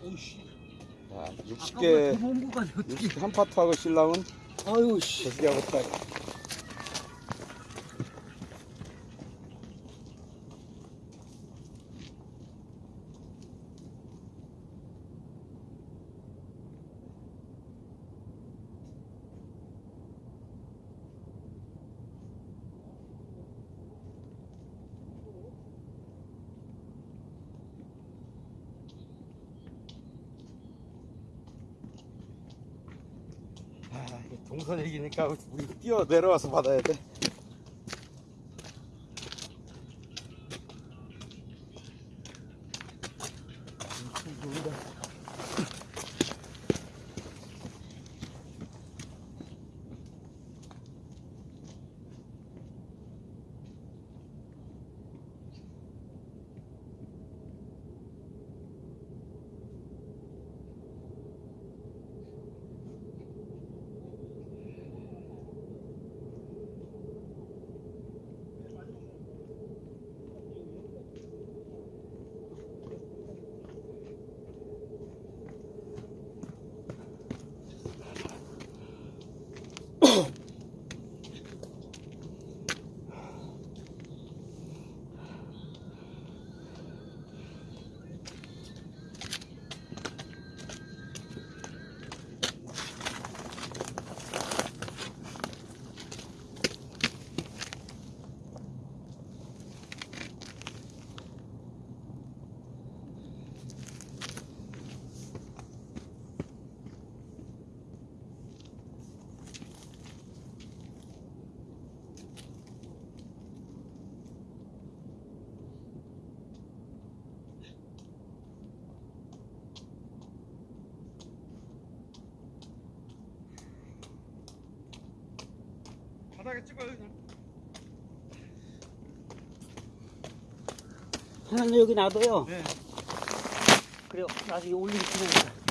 자, 아까 60개, 도망고 가네 어떻게? 60, 한 파트하고 신랑은 아유 씨. 저기하고 딱. 동선 얘기니까 우리 뛰어 내려와서 받아야 돼. 바닥에 찍어요 그냥. 하나는 여기 놔둬요. 네. 그래요. 나중에 올리기 편하니까.